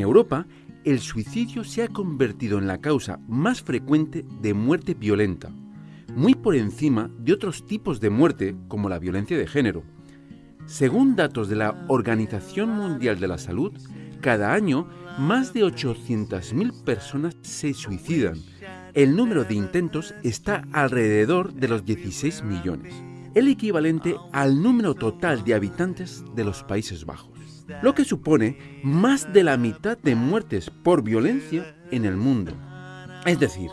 Europa, el suicidio se ha convertido en la causa más frecuente de muerte violenta, muy por encima de otros tipos de muerte como la violencia de género. Según datos de la Organización Mundial de la Salud, cada año más de 800.000 personas se suicidan. El número de intentos está alrededor de los 16 millones, el equivalente al número total de habitantes de los Países Bajos lo que supone más de la mitad de muertes por violencia en el mundo. Es decir,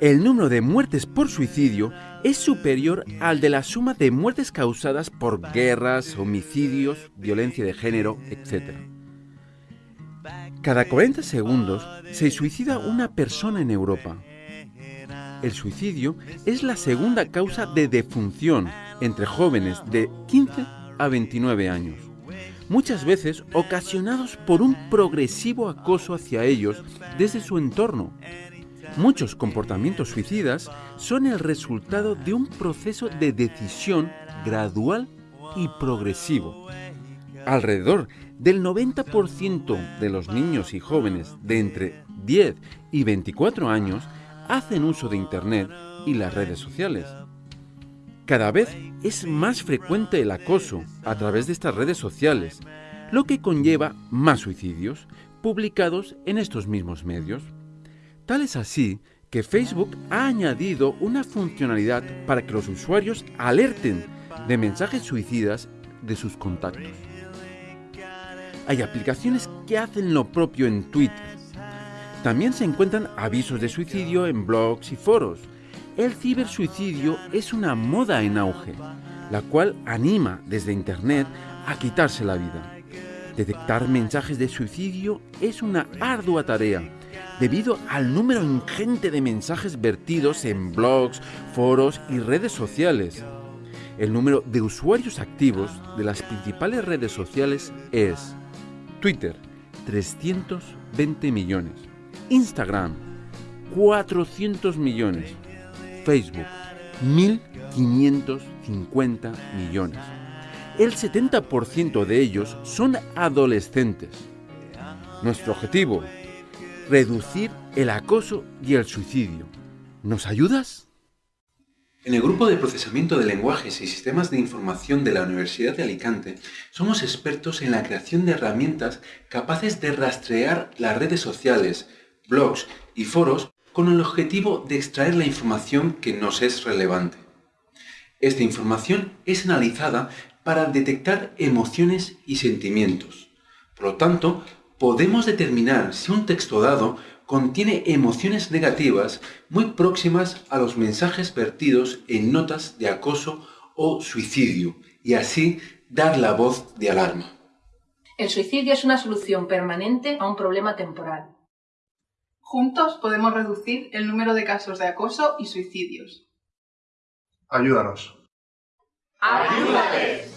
el número de muertes por suicidio es superior al de la suma de muertes causadas por guerras, homicidios, violencia de género, etc. Cada 40 segundos se suicida una persona en Europa. El suicidio es la segunda causa de defunción entre jóvenes de 15 a 29 años muchas veces ocasionados por un progresivo acoso hacia ellos desde su entorno. Muchos comportamientos suicidas son el resultado de un proceso de decisión gradual y progresivo. Alrededor del 90% de los niños y jóvenes de entre 10 y 24 años hacen uso de Internet y las redes sociales. Cada vez es más frecuente el acoso a través de estas redes sociales, lo que conlleva más suicidios publicados en estos mismos medios. Tal es así que Facebook ha añadido una funcionalidad para que los usuarios alerten de mensajes suicidas de sus contactos. Hay aplicaciones que hacen lo propio en Twitter. También se encuentran avisos de suicidio en blogs y foros, el cibersuicidio es una moda en auge, la cual anima desde Internet a quitarse la vida. Detectar mensajes de suicidio es una ardua tarea, debido al número ingente de mensajes vertidos en blogs, foros y redes sociales. El número de usuarios activos de las principales redes sociales es Twitter, 320 millones, Instagram, 400 millones, Facebook, 1.550 millones. El 70% de ellos son adolescentes. Nuestro objetivo, reducir el acoso y el suicidio. ¿Nos ayudas? En el Grupo de Procesamiento de Lenguajes y Sistemas de Información de la Universidad de Alicante, somos expertos en la creación de herramientas capaces de rastrear las redes sociales, blogs y foros con el objetivo de extraer la información que nos es relevante. Esta información es analizada para detectar emociones y sentimientos. Por lo tanto, podemos determinar si un texto dado contiene emociones negativas muy próximas a los mensajes vertidos en notas de acoso o suicidio y así dar la voz de alarma. El suicidio es una solución permanente a un problema temporal. Juntos podemos reducir el número de casos de acoso y suicidios. Ayúdanos. ¡Ayúdales!